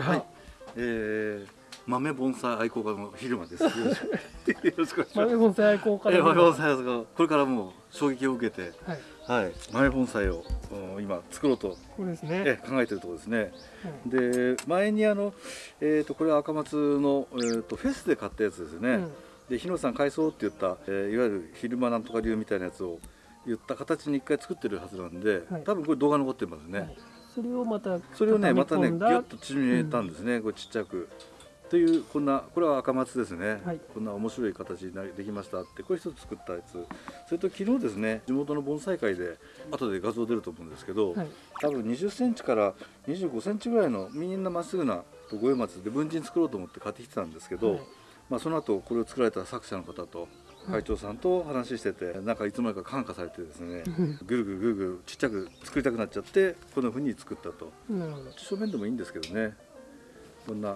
はい、えー、豆盆栽愛好家の昼間です。よろしくお願いします。豆盆栽愛好家のえー、豆盆栽ですが、これからもう衝撃を受けて、はい、はい、豆盆栽をうん今作ろうと、これですね。えー考えてるところですね。うんで、前にあの、えっ、とこれは赤松のえっ、とフェスで買ったやつですよね。うんで、日野さん改装って言った、えーいわゆる昼間なんとか流みたいなやつを言った形に一回作ってるはずなんで、はい多分これ動画残ってますね。はいそれをまたそれをねまたねギ畳み込んだュッと縮めたんですね、これちっちゃく。というこんなこれは赤松ですね、はい。こんな面白い形になできましたってこれ一つ作ったやつ。それと昨日ですね地元の盆栽会で後で画像出ると思うんですけど、はい。多分20センチから25センチぐらいのみんなまっすぐな五葉松で文人作ろうと思って買ってきてたんですけど、はい。まあ、その後これを作られた作者の方と会長さんと話してて、なんかいつの間にか感化されてですねうんぐるぐるぐるぐるちっちゃく作りたくなっちゃってこんな風に作ったとなるほど。正面でもいいんですけどねこんな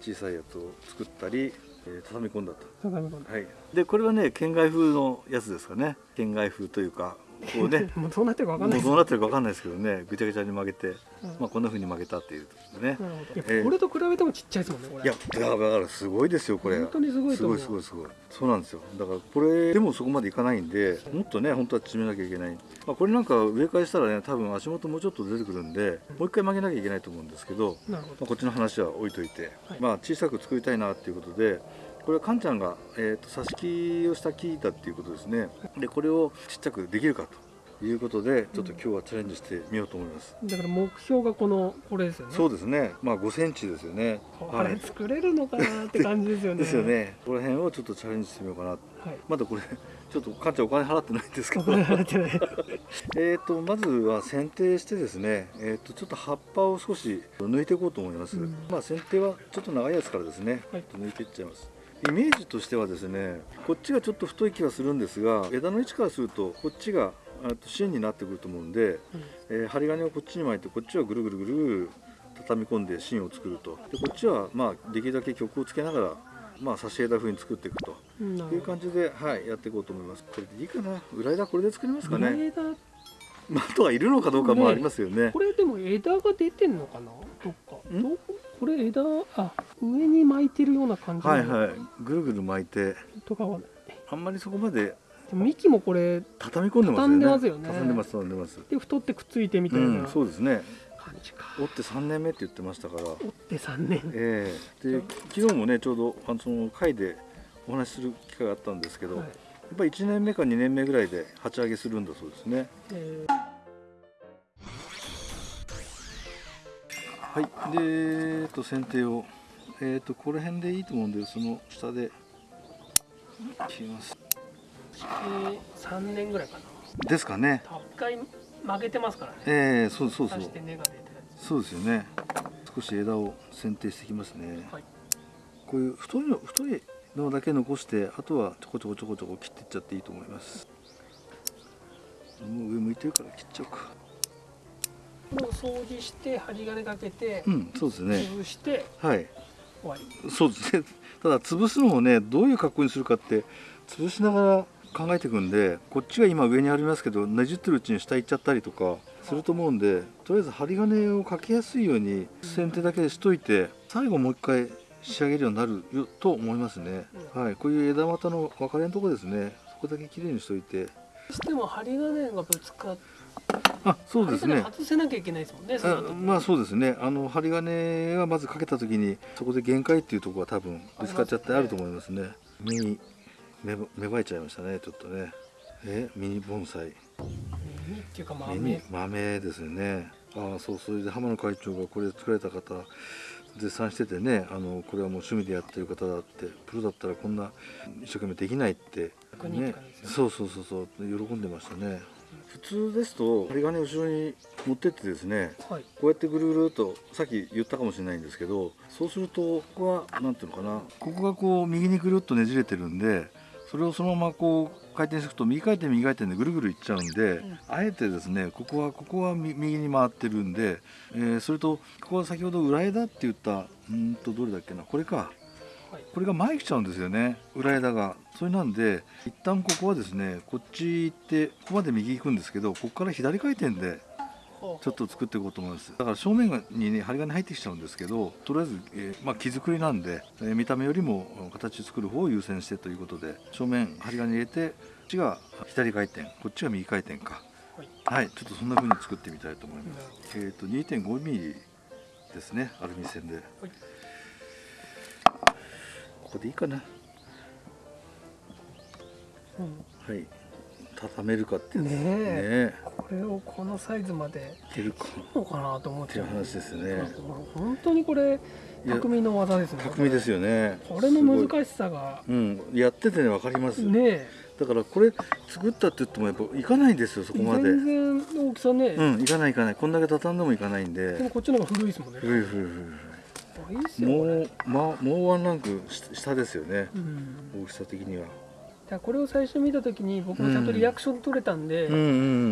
小さいやつを作ったり、えー畳み込んだと。畳み込んだ。はい、でこれはね県外風のやつですかね県外風というかこうね。もうどうなってるかわかんない。どうなってるかわかんないですけどね。ぐちゃぐちゃに曲げて、うん。まあこんな風に曲げたっていうね。なるほど。いやえーこれと比べてもちっちゃいですもんね。これ。いやだからすごいですよこれ。本当にすごいと思う。すごいすごいすごい。そうなんですよ。だからこれでもそこまでいかないんでもっとね本当は縮めなきゃいけない、まあ、これなんか植え替えしたらね多分足元もうちょっと出てくるんでもう一回曲げなきゃいけないと思うんですけど、なるほど。まあ、こっちの話は置いといて、はい。まあ小さく作りたいなっていうことでこれはカンちゃんが、えー、と挿し木をした木だっていうことですね。でこれをちっちゃくできるかということでちょっと今日はチャレンジしてみようと思います、だから目標がこのこれですよね。そうですね。まあ5センチですよね。これ作れるのかなって感じですよね。ですよ。ね。この辺をちょっとチャレンジしてみようかなはい。まだこれちょっとカンちゃんお金払ってないんですけおど金払ってない。えーとまずは剪定してですね、えー、とちょっと葉っぱを少し抜いていこうと思います、うん。まあ剪定はちょっと長いやつからですね、はい。抜いていっちゃいますイメージとしてはですねこっちがちょっと太い気がするんですが枝の位置からするとこっちが芯になってくると思うんで、えー針金をこっちに巻いてこっちはぐるぐるぐる畳み込んで芯を作るとでこっちはまあできるだけ曲をつけながらまあ差し枝風に作っていくとうんいう感じで、はい、やっていこうと思います。これでいいかな。裏枝これで作りますかね。裏枝まあ、あとはいるのかどうかもありますよね。これでも枝が出てんのかなどっかこれ枝あ上に巻いてるような感じはいはい。ぐるぐる巻いて、とかはあんまりそこまででも幹もこれ畳み込んでますよね。畳んでますよね畳んでます、でます。で太ってくっついてみたう、いなんそうですね。感じか、折って3年目って言ってましたから。折って3年ええで、昨日もね、ちょうど、あの、その会で。お話しする機会があったんですけど、はいやっぱり1年目か2年目ぐらいで鉢上げするんだそうですね。えはい。で、えっと、剪定を。えっと、この辺でいいと思うんで、その下で。切ります。ーえー、3年ぐらいかな。ですかね。一回曲げてますからね。ええそうそうそう。刺して根が出てそうですよね。少し枝を剪定していきますね、はい。こういう太いの太いのだけ残してあとはちょこちょこちょこちょこ切っていっちゃっていいと思います。もう上向いてるから切っちゃおうか。もう掃除して針金かけてうんそうですね。潰してはい終わり。そうですね。ただ潰すのもねどういう格好にするかって潰しながら考えていくんでこっちが今上にありますけどねじってるうちに下行っちゃったりとかすると思うんでとりあえず針金をかけやすいように先手だけしといて最後もう一回仕上げるようになるよと思いますね、はい。こういう枝股の分かれのとこですね。そこだけきれいにしといて。どうしても針金がぶつかってあそうですね。外せなきゃいけないですもんねあ後。まあそうですね。あの針金はまずかけた時にそこで限界っていうところは多分ぶつかっちゃってあると思いますね。目に芽芽生えちゃいましたねちょっとね。えミニ盆栽。耳っていうか豆。豆ですよね。ああそうそれで浜野会長がこれ作られた方絶賛しててねあのこれはもう趣味でやってる方だってプロだったらこんな一生懸命できないって。逆にって感じですよそうそうそうそう。喜んでましたね普通ですと針金後ろに持ってってですねはい。こうやってぐるぐるっとさっき言ったかもしれないんですけどそうするとここは何ていうのかなここがこう右にぐるっとねじれてるんでそれをそのままこう回転していくと右回転右回転でぐるぐるいっちゃうんで、ん。あえてですねここはここはみ右に回ってるんで、えーそれとここは先ほど裏枝って言ったうーんとどれだっけなこれか。はいこれが前来ちゃうんですよね。裏枝が。それなんで一旦ここはですねこっち行ってここまで右行くんですけどここから左回転でちょっと作っていこうと思います。だから正面にね針金入ってきちゃうんですけどとりあえず、えーまあ、木作りなんで、えー見た目よりも形作る方を優先してということで正面針金入れてこっちが左回転こっちが右回転か。はい。はいちょっとそんな風に作ってみたいと思います。えっ、と 2.5mm ですねアルミ線で、はいここでいいかな。うん。はい。畳めるかってねえ。ねこれをこのサイズまでいけるか。のかなと思っっていうちゃう話ですね。本当にこれ匠の技ですね。匠ですよね。これの難しさが。うん。やっててね分かります、ねだからこれ作ったって言ってもやっぱいかないんですよそえこまで。全然大きさね、うんいかないいかない。こんだけ畳んでもいかないんで。もでこっちの方が古いですもんね。ふいふいふいもうまもうワンランクし下ですよね。うん。大きさ的には。だこれを最初見た時に僕もちゃんとリアクション取れたんで、うん。う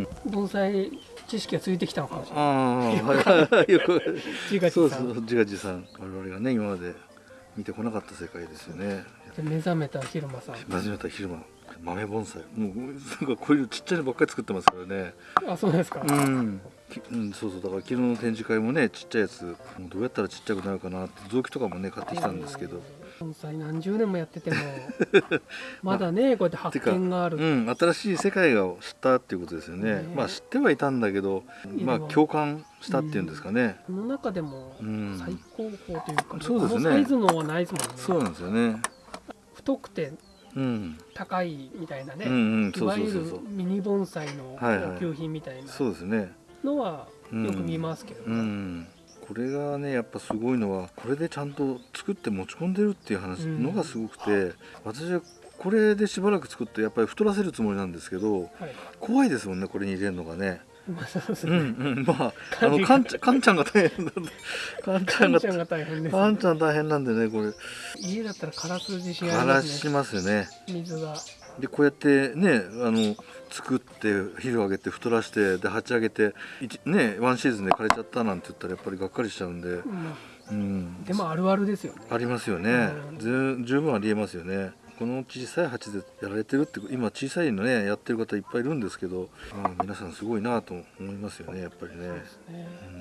ん盆栽知識がついてきたのかもしれない。ああよく自画そう自賛。そう自画自賛。我々がね今まで見てこなかった世界ですよね。で目覚めた昼間さん。初めた昼間豆盆栽。もうなんかこういうちっちゃいのばっかり作ってますからね。あそうですか、うん、きうん、そうそうだから昨日の展示会もねちっちゃいやつどうやったらちっちゃくなるかなって臓器とかもね買ってきたんですけど、盆栽何十年もやってても まだねこうやって発見がある、うん、新しい世界を知ったっていうことですよね。ねまあ知ってはいたんだけどまあ共感したっていうんですかね、この中でもうん。最高峰というか、そうですね。サイズのはないですもんね。そうなんですよね。太くてうん、高いみたいなね、うんうんいそうわゆるそうそう。そうミニ盆栽のはいはい。高級品みたいな。そうですねのはうん。よく見ますけど、うん。これがねやっぱすごいのはこれでちゃんと作って持ち込んでるっていう話うん。のがすごくて、私はこれでしばらく作ってやっぱり太らせるつもりなんですけどはい。怖いですもんねこれに入れるのがね。まあそうですうんね、うん。まああのかんちゃんかんちゃんが大変なんで。かんちゃんがカンちゃんが大変です、かんちゃん大変なんでねこれ。家だったら枯らす自信あ枯りますね。らしますよね。水がでこうやってねあの作って肥料あげて太らしてで鉢上げて一ねワンシーズンで枯れちゃったなんて言ったらやっぱりがっかりしちゃうんで、うん。うん、でもあるあるですよね。ありますよね。うん。ず十分ありえますよね。この小さい鉢でやられてるって今小さいのねやってる方いっぱいいるんですけどあ皆さんすごいなと思いますよねやっぱりね。ね。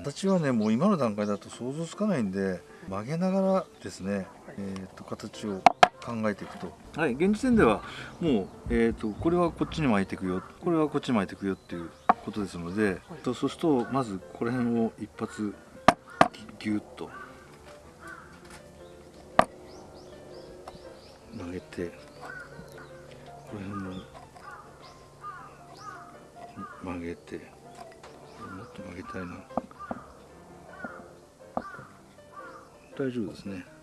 形はねもう今の段階だと想像つかないんで曲げながらですね、えー、と形を考えていくと。はい現時点ではもう、えー、とこれはこっちに巻いていくよこれはこっちに巻いていくよっていうことですので、とそうするとまずこの辺を一発ギュッと曲げてこの辺も曲げてこれもっと曲げたいな。大丈夫ですね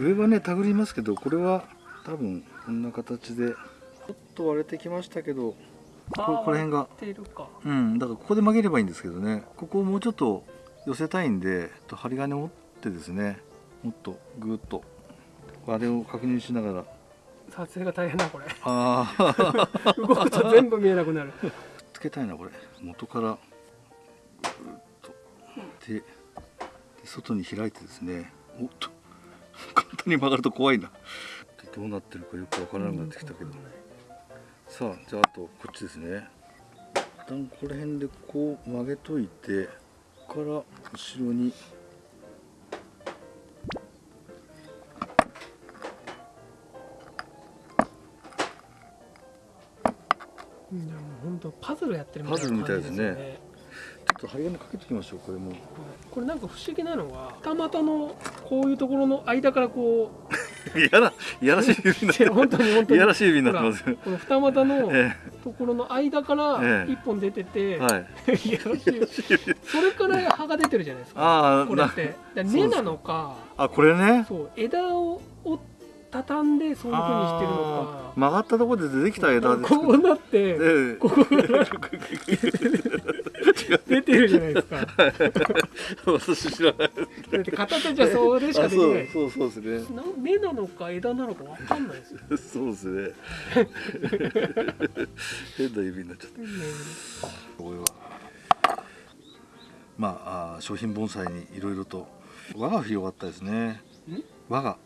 上はね手繰りますけどこれは多分こんな形でちょっと割れてきましたけどこここの辺が。うんだからここで曲げればいいんですけどね。ここをもうちょっと寄せたいんでと針金を持ってですねもっとぐーっとあれを確認しながら。撮影が大変だこれ。ああ 動くと全部見えなくなる。つけたいなこれ。元からぐーっと。でで外に開いてですね。おっと簡単に曲がると怖いな。でどうなってるかよくわからなくなってきたけどさあじゃああとこっちですね。一旦この辺でこう曲げといてここから後ろに。うん。本当パズルやってるみたいなパズルみたいですねちょっと針金かけておきましょうこれも。これなんか不思議なのが二股のこういうところの間からこ いやらいやらしい指になってう 本当に本当に。いやらしい指になってます。よこの二股の えところの間からええ。一本出てて、えはい。いやらしい。それから葉が出てるじゃないですか。ああなこれって。根なのかあこれね。そう枝をを畳んでそういうふうにしてるのあー。曲がったところで出てきた枝ですかこうなってええ。ここから出てるじゃないですか。私知らないだって片手じゃそれしかあできない。そうそうそうですね。な根なのか枝なのかわかんないですよ、そうですね。変な指になっちゃった。これは。まああー商品盆栽にいろいろと。輪が広がったですね。ん？輪が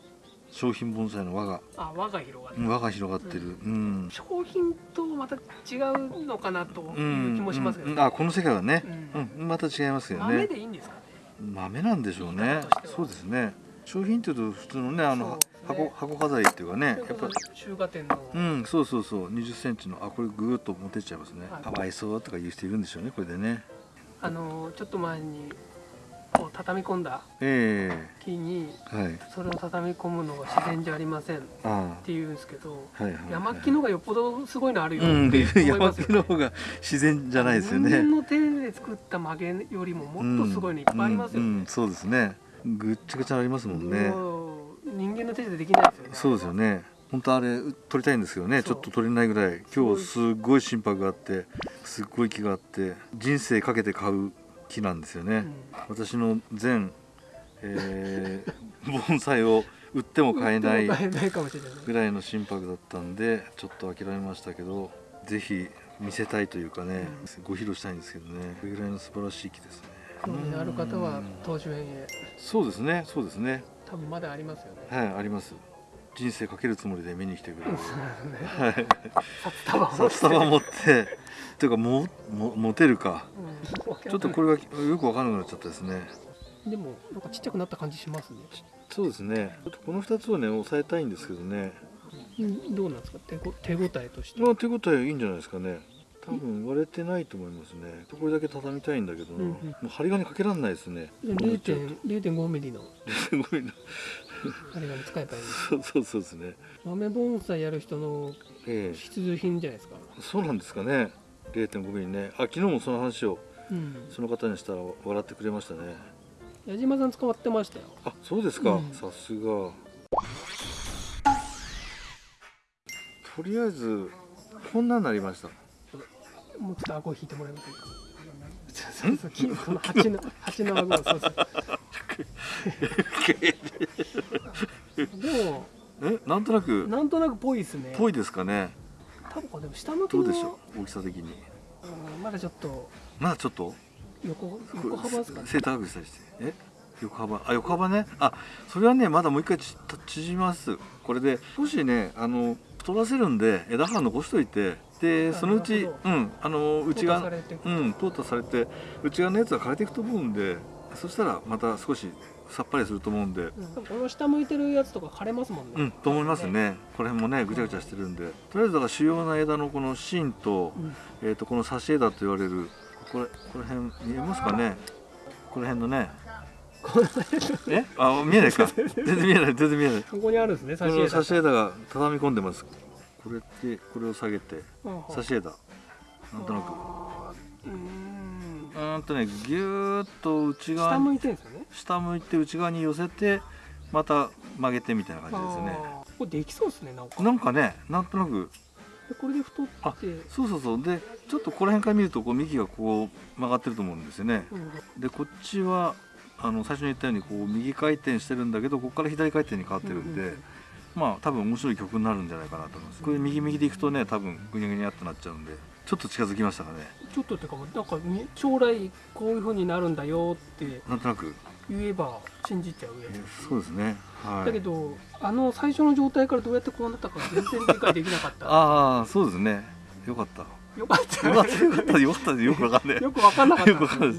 商品盆栽の輪が。あ輪が広がってる、輪が広がってる。うん、商品とまた違うのかなとういうん気もしますけど、うん。あこの世界はね、うん。うん。また違いますよ豆ねでいいんですかね。豆なんでしょうね。そうですね。商品っていうと普通のねあの、箱箱飾りっていうかねやっぱ中華店の、うんそうそうそう。2 0センチのあこれぐーっと持ってっちゃいますね、はい。かわいそうとか言う人いるんでしょうねこれでね。あのちょっと前にこう畳み込んだえ木にそれを畳み込むのが自然じゃありませんっあ。ていうんですけどあはいはい、はい、山木のがよっぽどすごいのあるようんって思い山ますよね。木の方が自然じゃないですよね。人間の手で作った曲げよりももっとすごいのいっぱいありますよね。うんうん。そうですね。ぐっちゃぐちゃありますもんね。人間の手でできないですよね。そうですよね。本当あれ撮りたいんですけどねちょっと撮れないぐらい。今日すごい心拍があってすっごい気があって人生かけて買う木なんですよね、私の全、えー 盆栽を売っても買えない。ぐらいの心拍だったんでちょっと諦めましたけどぜひ見せたいというかね、ご披露したいんですけどね。これぐらいの素晴らしい木ですね。興味のある方は園へ。そうですねそうですね。多分まだありますよね。はいあります。人生かけるつもりで見に来てくれるね。はい。札束持って。っていうかもも持てるか。うんちょっとこれがよく分からなくなっちゃったですね。でもなんかちっちゃくなった感じしますね。そうですね。この2つをね押さえたいんですけどね。うんどうなんですか？手ご手応えとして。まあ手応えいいんじゃないですかね。多分割れてないと思いますね。これだけ畳みたいんだけどな、うんうん。もう針金かけらんないですね。零点零点五ミリの。すごいなあれが使えばいい。そうそうそうですね。豆盆栽やる人のええ。必需品じゃないですか。そうなんですかね。0.5ミリね。あ昨日もその話をうん。その方にしたら笑ってくれましたね矢島さん使ってましたよ。あそうですか、うんさすがとりあえずこんなになりましたもうちょっと顎引いてもらえませんか？そうそうそうこの蜂の蜂の顎をそうそう。でもえ？なんとなくなんとなくぽいですね。ぽいですかね多分でも下向きのどうでしょう？大きさ的にうんまだちょっとまだちょっと横横幅ですかね。背高くしたりして。え？横幅。あ横幅ね。あそれはねまだもう一回ち縮みます。これで少しねあの太らせるんで枝葉残しといて。でそのうちうんあの内側うん淘汰されて内側のやつは枯れていくと思うんで。そしたらまた少しさっぱりすると思うんで。うん。この下向いてるやつとか枯れますもんね。うんと思いますね。これもねぐちゃぐちゃしてるんで。とりあえずだから主要な枝のこの芯と,、うん。えー、とこの差し枝と言われるこれこの辺見えますかね？この辺のね。このえ？あ見えないか？全然見えない。全然見えない。ここにあるんですね。差し枝差し枝が畳み込んでます。これってこれを下げて。差し枝なんとなく。うーん。とねぎゅーっと内側に下向いてね。下向いて内側に寄せてまた曲げてみたいな感じですね。これできそうですね。なんかねなんとなくでこれで太あって。そうそうそう。でちょっとこの辺から見るとこう幹がこう曲がってると思うんですよね。うん。でこっちはあの最初に言ったようにこう右回転してるんだけどここから左回転に変わってるんで、うんうんうん。まあ多分面白い曲になるんじゃないかなと思います。これ右右でいくとね多分グニャグニャってなっちゃうんでちょっと近づきましたかね。ちょっとっていうかなんかみ将来こういう風になるんだよって。なんとなく言えば信じちゃうやえつ。そうですね。はい。だけどあの最初の状態からどうやってこうなったか全然理解できなかった。ああそうですね。よかった。よかった。よかったよかった。よかった。よくわかんないよく分かんなかった。どう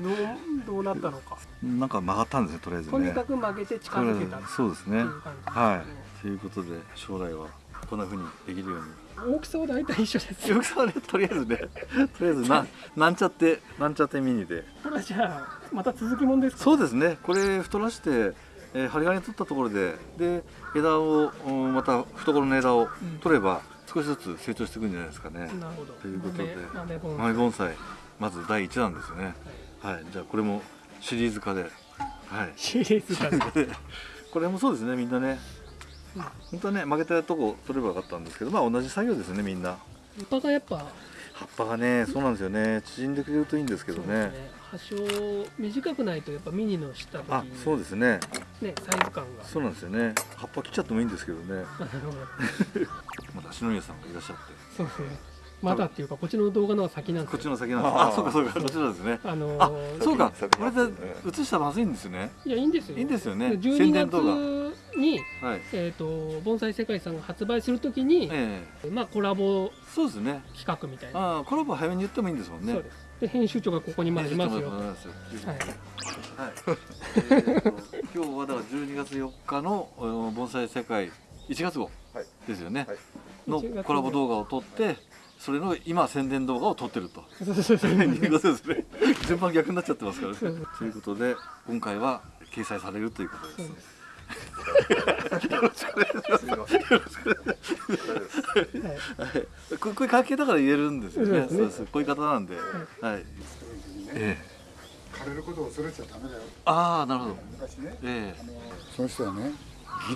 どうなったのか。なんか曲がったんですねとりあえずね。とにかく曲げて近づけたそうですね。いう感じですね。はい。ということで将来はこんな風にできるように大きさは大体一緒です。よ。よくさねとりあえずね。とりあえずななんちゃってなんちゃってミニで。これじゃあまた続きもんですか？そうですね。これ太らして、えー針金取ったところでで枝をうんまた懐の枝をうん。取れば少しずつ成長していくんじゃないですかね、なるほど。ということで。豆豆盆栽。まず第1弾ですよね。はい。じゃあこれもシリーズ化で。はい。シリーズ化で。これもそうですねみんなね。うん本当はね曲げたとこ取ればよかったんですけどまあ同じ作業ですねみんな。葉っぱがやっぱ。葉っぱがねそうなんですよね。縮んでくれるといいんですけどね。ね。葉章短くないとやっぱミニの下時あそうですね。ねサイズ感が。そうなんですよね。葉っぱ切っちゃってもいいんですけどね。また篠宮さんがいらっしゃって。そうですね。まだっていうかこっちの動画の方が先なんですよ。こっちの先なんです。あそうかそうかこっちのですね。あのあーそうか。先これで映したらまずいんですよねいやいいんですよいいんですよね12宣伝動画月に、はい。えー、と盆栽世界さんが発売するときに、えまあ、コラボえそうですね。企画みたいな、コラボ早めに言ってもいいんですもんね。そうです。で編集長がここにまでいますよ、はい、はい、えーと今日はだから12月4日のうん盆栽世界1月号はい。ですよね、はい。の1月号。コラボ動画を撮ってそれの今宣伝動画を撮ってると。順番逆になっちゃってますからね。ということで今回は掲載されるということですそうです。す。いしませんはいこういう関係だから言えるんです。よねそうです。ねこういう方なんで、はいええ枯れることを恐れちゃダメだよああなるほど昔ねええその人はね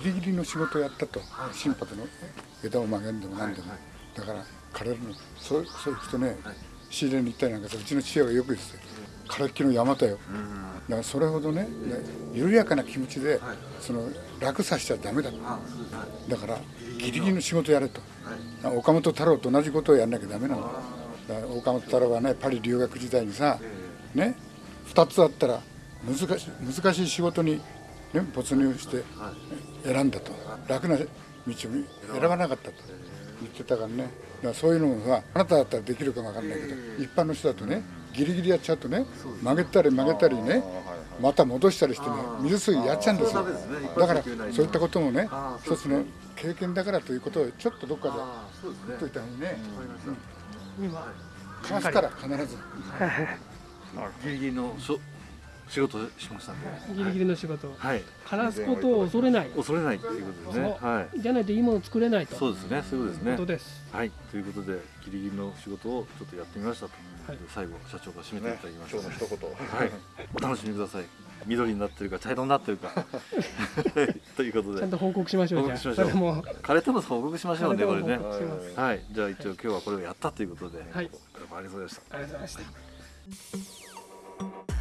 ギリギリの仕事をやったと心拍の枝を曲げるんでも何でも、だから枯れるのそうそういう人ね、仕入れに行ったりなんかさうちの父親がよく言ってたよ枯れっきの山だよ。だからそれほどねね緩やかな気持ちで、その楽させちゃダメだと。だからギリギリの仕事やれと、岡本太郎と同じことをやんなきゃダメなの。だから岡本太郎はねパリ留学時代にさ、ね2つあったら難しい難しい仕事に、ね、没入して選んだと。楽な道を選ばなかった。と。言ってたからね。だからそういうのもさあなただったらできるかもわかんないけど一般の人だとねギリギリやっちゃうとね曲げたり曲げたりねまた戻したりしてね水水やっちゃうんですよ。だからそういったこともね一つの経験だからということをちょっとどっかで言っといた方がいいね。今かますから必ず。ギリギリのしょ仕事をしましたんでギリギリの仕事。はい。枯らすことを恐れない。恐れないっていうことですね。はい。じゃないといいもの作れないと。そうですね。そういうことですね。はい。ということでギリギリの仕事をちょっとやってみましたと、はい最後社長が締めていねただきました、今日の一言。はい、お楽しみください。緑になってるか茶色になってるか。は いということで。ちゃんと報告しましょうじゃあ。報告しましょう。それも。枯れても報告しましょうねこれね。はい。じゃあ一応今日はこれをやったということで、はい。ありがとうございました。ありがとうございました